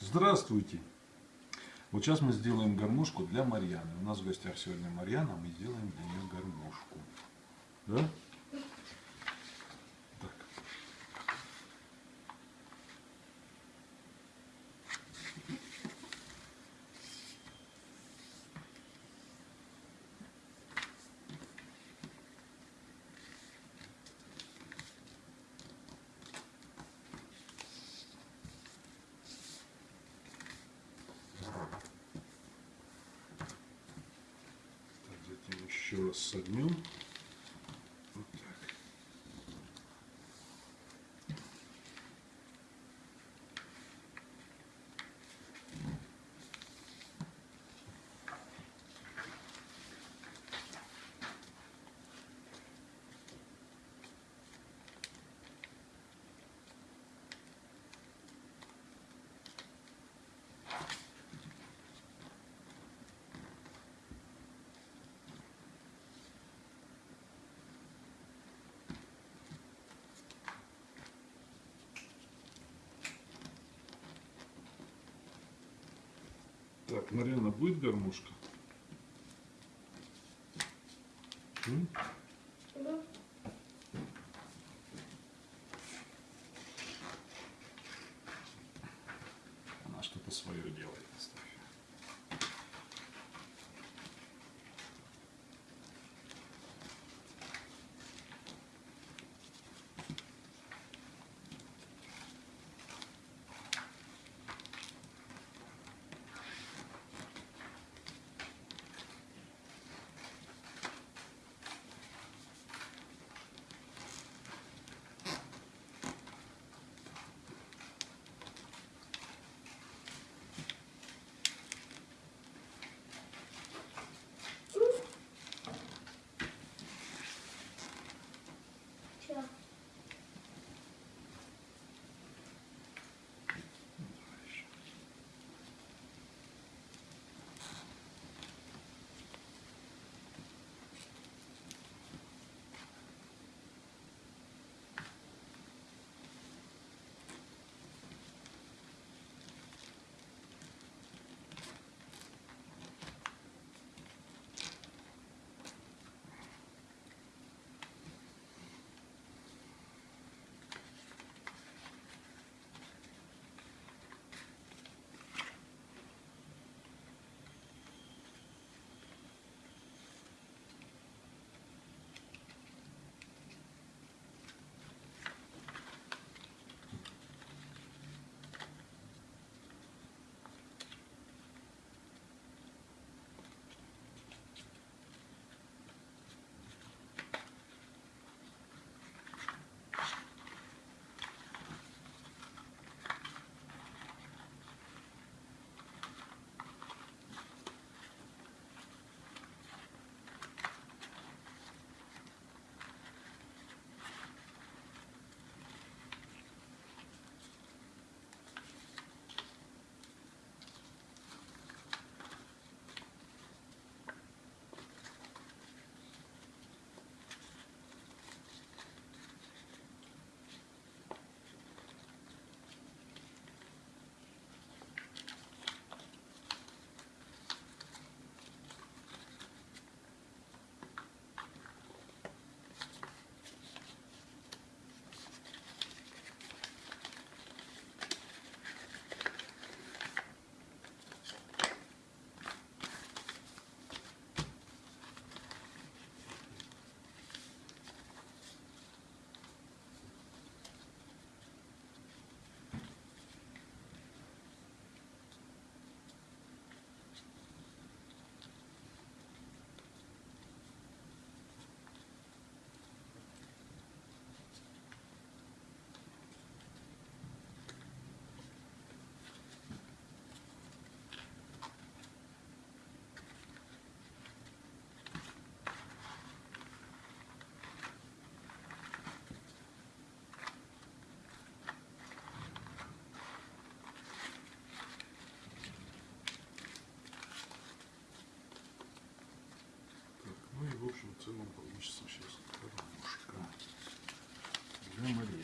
Здравствуйте! Вот сейчас мы сделаем гармошку для Марьяны. У нас в гостях сегодня Марьяна, мы сделаем для нее гармошку. Да? Так. Так, затем еще раз согнем. Вот так. Так, Марьяна, будет гармошка? Она что-то свое делает. Получится сейчас для Марьяны.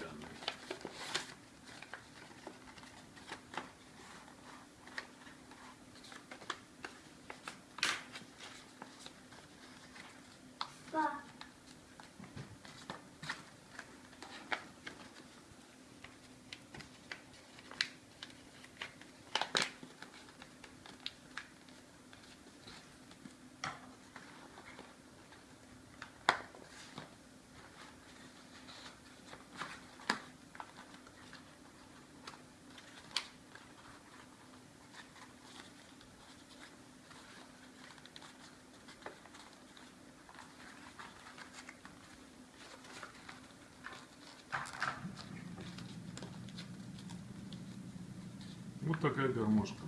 Вот такая гармошка.